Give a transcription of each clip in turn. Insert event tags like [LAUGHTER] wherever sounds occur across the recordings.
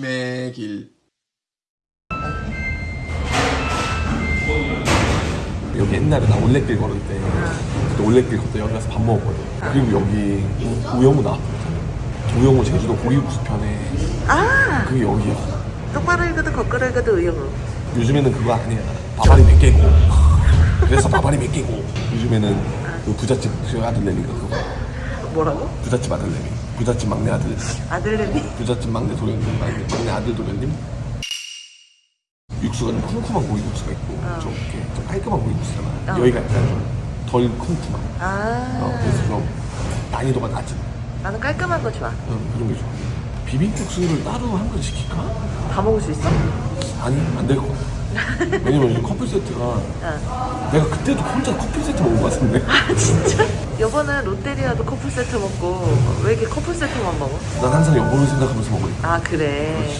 힘의 길. 여기 옛날에 나 올레길 걸을 때 그때 올레길 걷다 여기 가서 밥 먹었거든. 그리고 여기 우영우 나왔거든 우영우 제주도 고기국수 편에 아! 그게 여기야. 똑바로 읽어도 거꾸로 읽어도 의욕을 요즘에는 그거 아니야. 바바리 몇 개고. 그래서 바바리 몇 개고. 요즘에는 그 부잣집 그 아들내미가 그거. 뭐라고? 부잣집 아들내미 부잣집 막내 아들 아들내미? 부잣집 막내 도련님 막내, 막내 아들 도련님 육수가 좀 쿰쿰한 고기국수가 있고 좀 이렇게 좀 깔끔한 고기국수잖아 어. 여기가 약간 좀 덜 쿰쿰한 아 어, 그래서 좀 난이도가 낮은 나는 깔끔한 거 좋아 어, 그런 게 좋아 비빔국수를 따로 한번 시킬까? 다 먹을 수 있어? 아니 안 될 것 같아 왜냐면 요즘 커플 세트가 어. 내가 그때도 혼자 커플 세트 먹은 것 같은데 아 진짜? 여보는 롯데리아도 커플 세트 먹고 왜 이렇게 커플 세트만 먹어? 난 항상 여보를 생각하면서 먹으니까 아 그래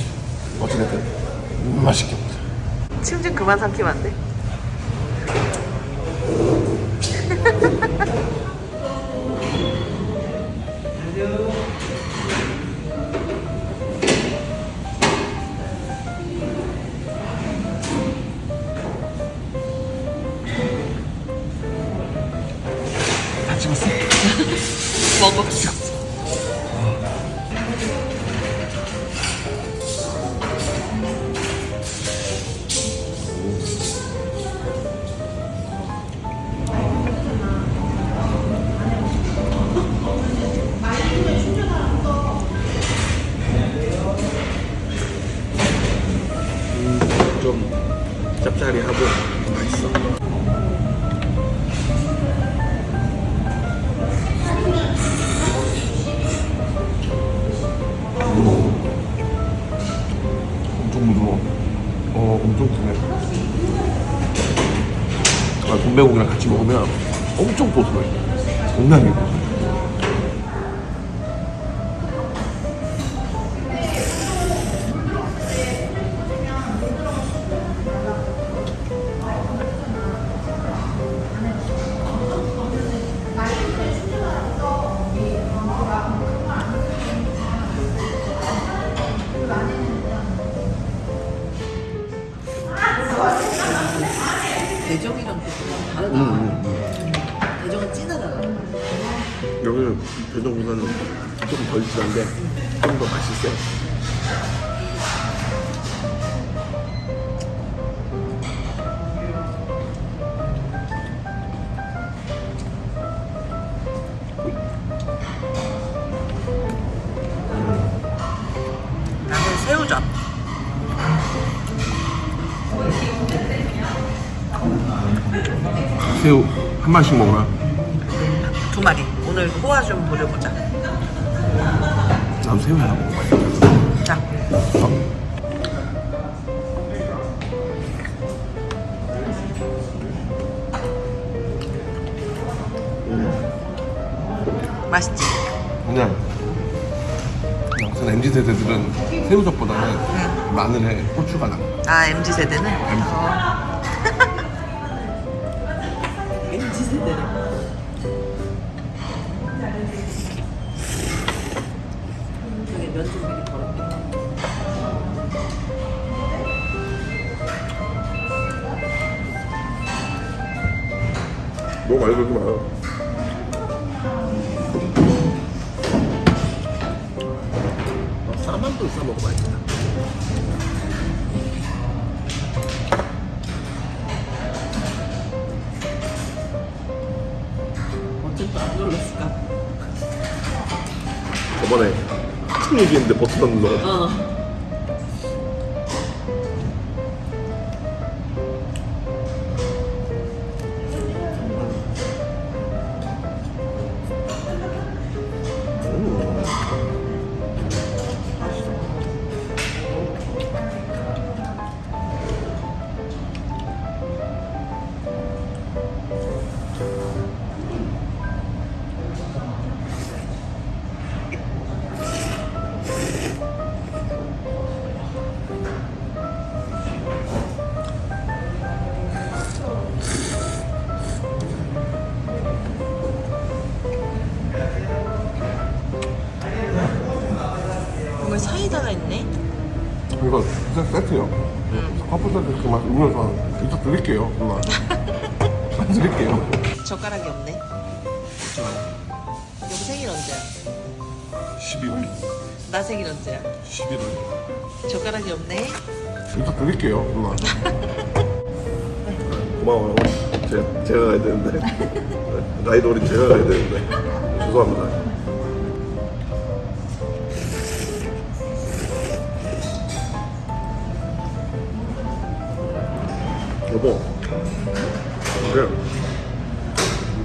어찌됐든 음, 맛있게 먹자 침 좀 그만 삼키면 안 돼? [LAUGHS] 먹 아, 돈배고기랑 같이 먹으면 엄청 고소해. 장난이 여기는 대전보다는 좀덜 진한데 좀 더 맛이 세 나는 새우젓. 새우 한 마리씩 먹어라 오늘 호화 좀 보려보자 난 새우 하나 먹어봐야 자 맛있지? 그냥 우선 MZ 세대들은 새우젓보다는 마늘에 고추가 나. 아 MZ 세대는? MZ. 어. [LAUGHS] MZ 세대는 너무 많이 들지 마요. 쌈한도 싸 먹어봐야겠다. 어쩜 또안 눌렀을까? 저번에 한참 얘기했는데 버튼 안 눌러. 어 이거 진짜 세트요. 커플 세트 그맛 음료수 이따 드릴게요. 누나. [LAUGHS] 드릴게요. 젓가락이 없네. 여보 생일 언제야? 12월. 나 생일 언제야? 11월. 젓가락이 없네. 이따 드릴게요. 누나. 고마워요. 제, 제가 가야 되는데. [LAUGHS] 라이드 어린 제가 가야 되는데. 죄송합니다. 여보, 그래.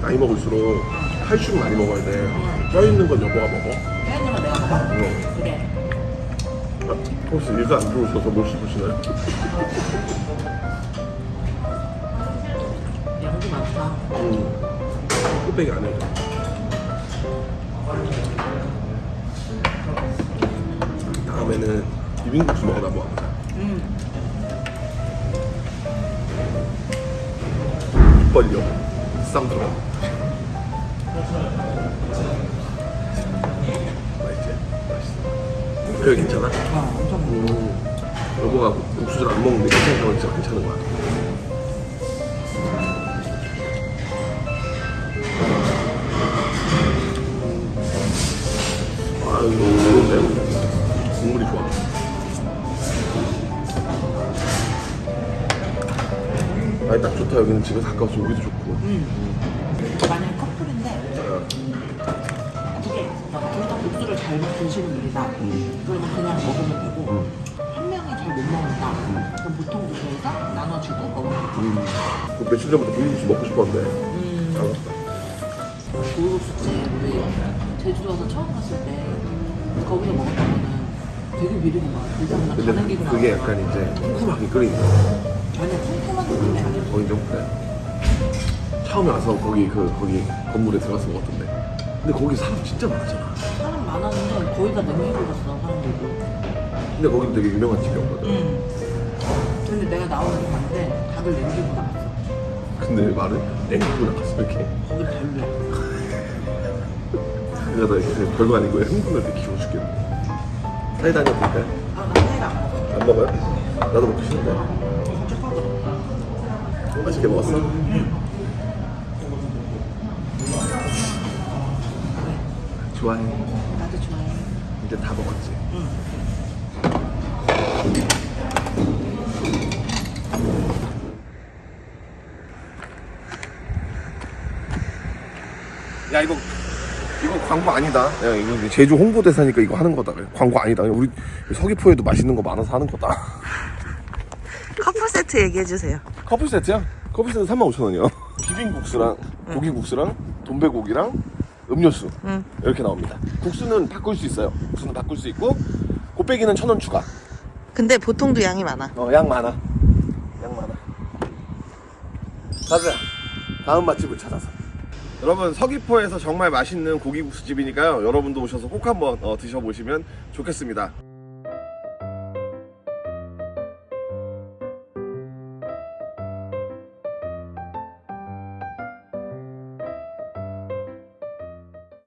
나이 먹을수록 칼슘 많이 먹어야 돼. 쪄있는 건 여보가 먹어. 빼는 거 내가 먹어. 응. 그래. 아, 혹시 일도 안 들어오셔서 못 씹으시나요? 양도 많다. 음. 뚝배기 안 해요. 다음에는 비빔국수 먹으러 한 벌려. 쌍들어. 맛있지? 맛있어. 여기 괜찮아? 음. 여보가 국수 잘안 먹는데 괜찮다고 진짜 괜찮은 거야. 아, 이거 너무 좋은데? 국물이 좋아. 아니, 딱 좋다. 여기는 집에서 가까워서 오기도 좋고. 만약에 커플인데 두개 둘다 국수를 잘 드시는 분이다. 그러면 그냥 먹으면 되고 한 명이 잘 못 먹는다. 그럼 보통 두개에서 나눠주고 먹으면 돼. 음. 그 며칠 전부터 비빔국수 먹고 싶었는데. 음. 알았다. 고급국수집 우리 제주도 와서 처음 갔을 때 거기서 먹었던 거는 되게 미리고 막 일단 나 근데 가는 길은 그게 안 약간 이제 쿰쿰하게 끓이는 거. 쿰쿰한 느낌이 아니야. 거기 좀 그래. 처음에 와서 거기 그 거기 건물에 들어가서 먹었던데. 근데 거기 사람 진짜 많았잖아. 사람 많았는데 거의 다 냉기고 갔어 사람들도. 근데 거긴 되게 유명한 집이었거든. 응. 근데 내가 나오는 게 봤는데 다들 냉기고 나갔어. 근데 말은 냉국을 나갔어 이렇게. 거긴 별로야. 그러다 이렇게 별거 아니고 흥분할 때 기분 죽겠네. 사이다 한잔 드릴까요? 아, 나 사이다 안 먹어. 안 먹어요? 나도 먹기 싫은데. 맛있게 먹었어? 좋아해. 나도 좋아해. 이제 다 먹었지. 응. 야 이거 이거 광고 아니다. 야 이거 제주 홍보대사니까 이거 하는 거다. 광고 아니다. 우리 서귀포에도 맛있는 거 많아서 하는 거다. 커플 세트 얘기해 주세요. 커플 세트야? 커플 세트 35,000원이요. 비빔국수랑 고기국수랑 돈배고기랑 음료수 응. 이렇게 나옵니다. 국수는 바꿀 수 있어요. 국수는 바꿀 수 있고 곱빼기는 1,000원 추가. 근데 보통도 양이 많아. 어, 양 많아. 양 많아. 가자. 다음 맛집을 찾아서. 여러분 서귀포에서 정말 맛있는 고기국수 집이니까요. 여러분도 오셔서 꼭 한번 어, 드셔보시면 좋겠습니다.